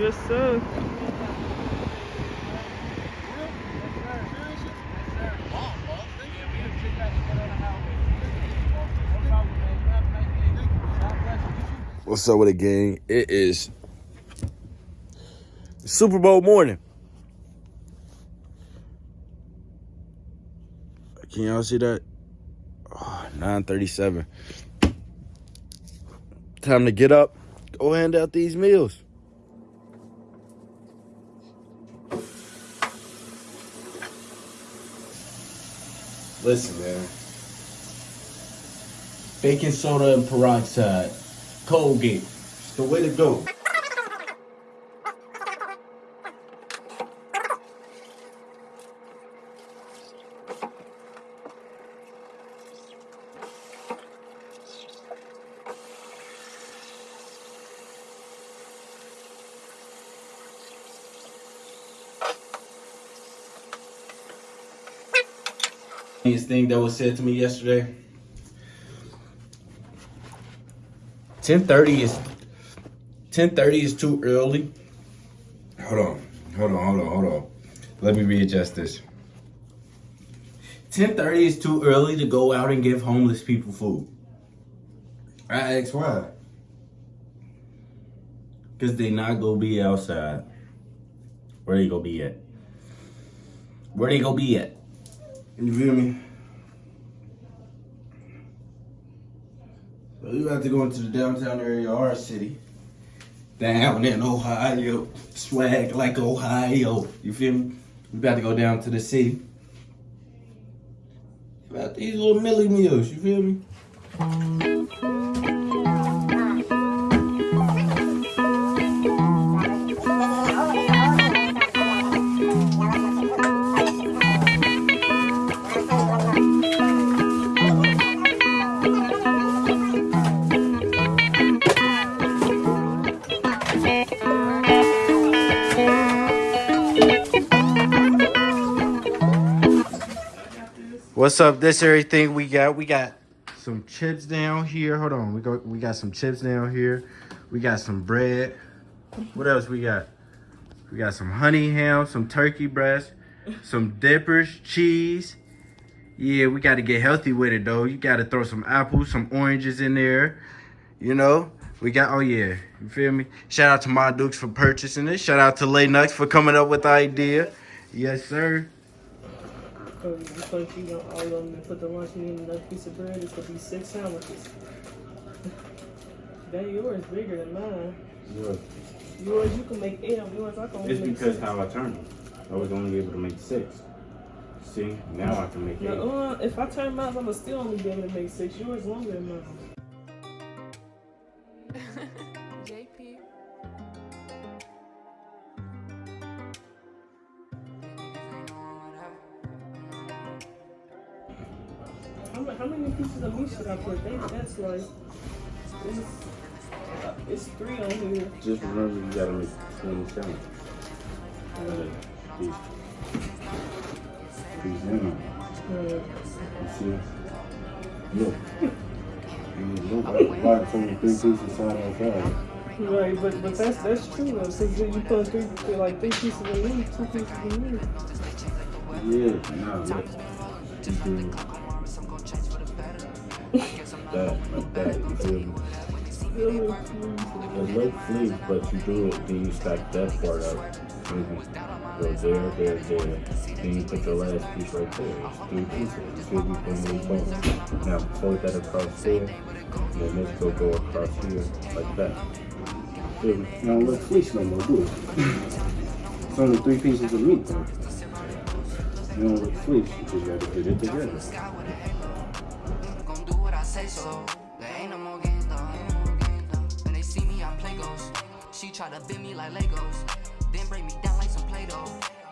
Yes, sir. What's up with the gang? It is Super Bowl morning. Can y'all see that? Ah, oh, 937. Time to get up, go hand out these meals. Listen, man. Baking soda and peroxide. Colgate. It's the way to go. Thing that was said to me yesterday. 10:30 is 10:30 is too early. Hold on. Hold on, hold on, hold on. Let me readjust this. 10:30 is too early to go out and give homeless people food. I asked why. Cause they not gonna be outside. Where they gonna be at? Where they gonna be at? You feel me? So you have to go into the downtown area of our city. Down in Ohio. Swag like Ohio. You feel me? We about to go down to the city. About these little milli meals, you feel me? What's up? This everything we got. We got some chips down here. Hold on. We got we got some chips down here. We got some bread. What else we got? We got some honey ham, some turkey breast, some dippers, cheese. Yeah, we got to get healthy with it though. You got to throw some apples, some oranges in there. You know, we got, oh yeah, you feel me? Shout out to my Dukes for purchasing it. Shout out to Lay Nux for coming up with the idea. Yes, sir. So you think you gonna all of them and put the lunch meat in another piece of bread? It's gonna be six sandwiches. that yours bigger than mine. Yours Yours, you can make eight of yours. I can only It's because six. how I turned them. I was only able to make six. See, now I can make eight. No, uh, if I turn mine, I'm gonna still only be able to make six. Yours longer than mine. Pieces of meat should I put? They, that's like it's, it's three on here. Just remember you gotta make 27. These, these in Uh, You see? Look. You look like like three pieces side by side. Right, but but that's that's true though. Since you put three like three pieces of meat, two pieces of meat. Yeah, nah, look. You do that, that, you? Really, It looks fleas, but you do it, then you stack that part up. Mhm. Go there, there, there. Then you put your last piece right there. Three pieces. Me? Boom, boom, boom. Now fold that across there. And then this will go across here like that. Me? You don't look fleece no more, do it. it's only three pieces of meat though. You don't look fleece, you just gotta get it together. Try to bend me like Legos. Then break me down like some Play-Doh.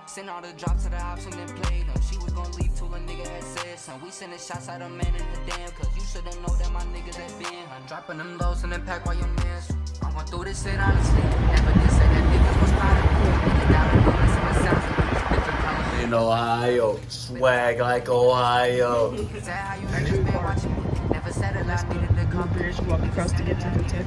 Send all the drops to the ops and then play them. She was gon' leave till a nigga had said some. We sending shots at a man in the damn. Cause you shoulda know that my niggas that been. I'm dropping them lows and then pack while your mans. I'm going through this shit honestly. Never did say that niggas was proud of me. Niggas down and don't listen to sounds of me. Different colors. In Ohio. Swag like Ohio. Said how you niggas been watching me. Never said it, I needed to come. you walk across to get to the tip.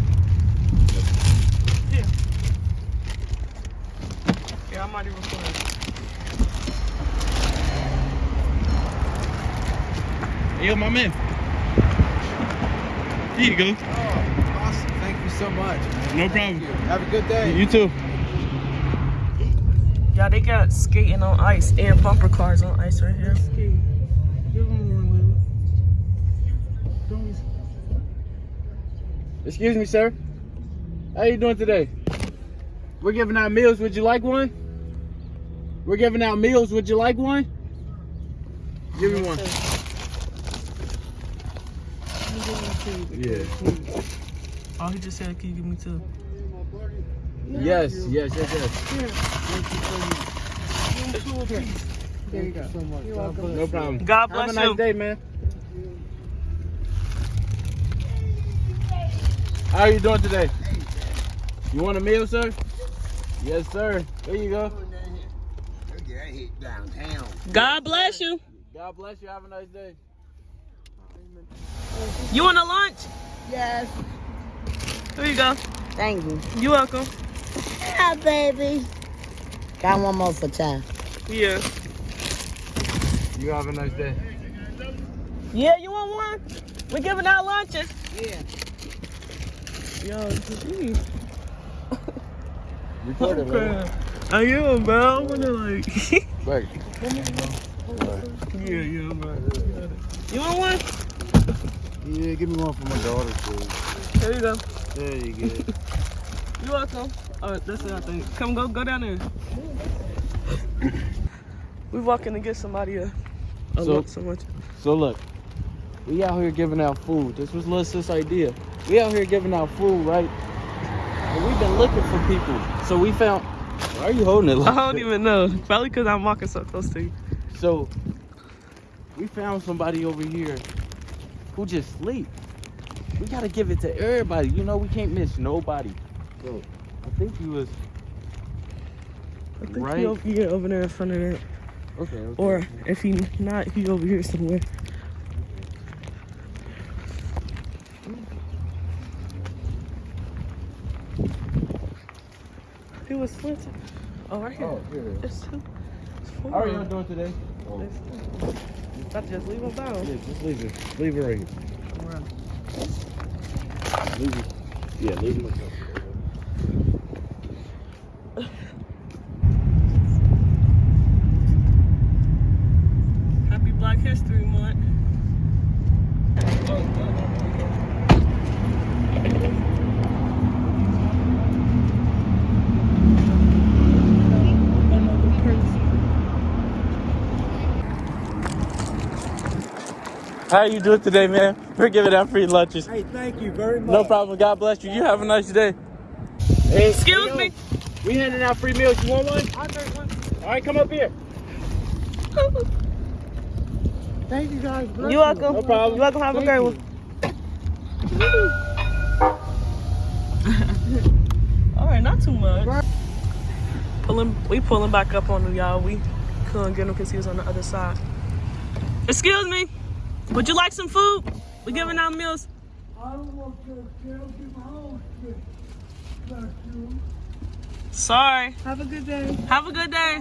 Yeah, I might even recording. Yo, my man. Here you go. Oh, awesome. Thank you so much. man. No problem. Have a good day. You too. Yeah, they got skating on ice and bumper cars on ice right here. Give him one, Layla. Excuse me, sir. How you doing today? We're giving out meals. Would you like one? We're giving out meals. Would you like one? Give me one. Yeah. Oh, he just said, can you give me two? Yes, yes, yes, yes. There you go. so much. You're welcome. No problem. God bless Have bless a nice you. day, man. How are you doing today? You want a meal, sir? Yes, sir. There you go. God bless you. God bless you. Have a nice day. You want a lunch? Yes, Here you go. thank you. You're welcome. Yeah, baby. Got one more for child. Yeah. You have a nice day. Yeah, you want one? We're giving out lunches. Yeah. Yo, gee. Record it, man. I am, man. I wanna like. Right. yeah, yeah, man. You want one? Yeah, give me one for my daughter, please. There you go. There you go. You're welcome. All right, that's it, I think. Come, go, go down there. We're walking to get somebody uh, a, a So- so much. So look, we out here giving out food. This was Lil Sis' idea. We out here giving out food, right? And we've been looking for people. So we found. Why are you holding it? I don't that? even know. Probably because I'm walking so close to you. So we found somebody over here who just sleep. We gotta give it to everybody. You know we can't miss nobody. So I think he was I think Right. he over here, over there in front of that. okay. okay. Or if he not, he over here somewhere. He was flinching. Oh, right here. Oh, here. It's two. It's four. How are y'all doing today? Oh. Oh. It's two. About to just leave them down. Yeah, just leave it. Leave it right here. Leave it. Yeah, leave it. Happy Black History Month. Oh, How you doing today, man? We're giving out free lunches. Hey, thank you very much. No problem. God bless you. You have a nice day. Hey, Excuse yo, me. We handing out free meals. You want one? I'll take one. All right, come up here. Thank you guys. Bless You welcome. No problem. You welcome. Have a great one. All right, not too much. Pulling, we pulling back up on him, y'all. We couldn't get him because he was on the other side. Excuse me. Would you like some food? We're giving out meals. I don't want to tell you home. Bless. Sorry. Have a good day. Have a good day.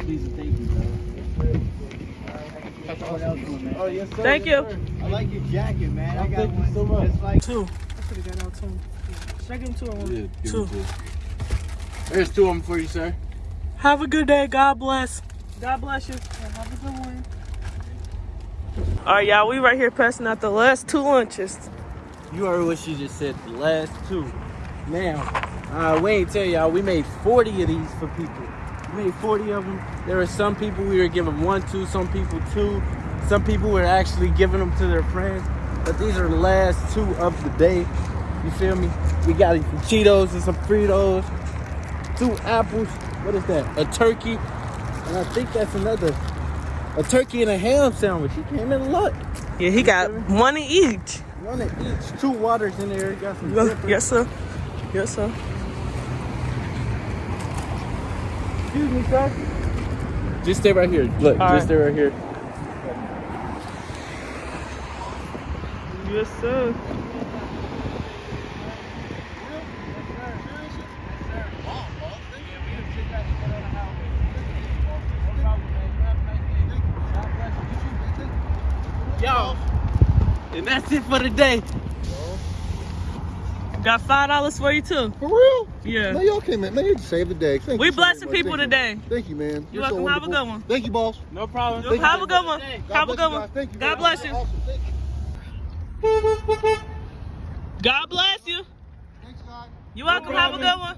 Please and thank you, Oh, yes, sir. Thank yes, you. sir. I like your jacket, man. I got thank you one so much. like Two. I could have got out two. Should I give him two or one? Yeah, give Two. me two. There's two of them for you, sir. Have a good day. God bless. God bless you. Have a good one. All right, y'all. We right here passing out the last two lunches. You heard what she just said. The last two. Now, uh, we ain't tell y'all. We made 40 of these for people. We made 40 of them. There are some people we were giving one to, some people two. Some people were actually giving them to their friends. But these are the last two of the day. You feel me? We got some Cheetos and some Fritos. Two apples. What is that? A turkey. And I think that's another. a turkey and a ham sandwich. He came in luck. Yeah, he got one in each. One of each. Two waters in there. Got some dippers. Yes, sir. Yes, sir. Excuse me, sir. Just stay right here. Look, All just right. stay right here. Yes, sir. Yo. And that's it for the day. Got five dollars for you too. For real? Yeah. Man, y'all came in. Man, you saved the day. Thank We you so blessing much. people Thank you. today. Thank you, man. You're You're so welcome. Have a good one. Thank you, boss. No problem. Thank you. Have a good one. God Have a good one. Thank you. God bless you. Awesome. Thank you. God bless you. Thanks, God. You're welcome. Have a good one.